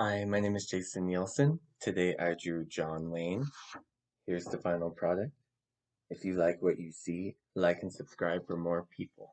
Hi, my name is Jason Nielsen. Today I drew John Wayne. Here's the final product. If you like what you see, like and subscribe for more people.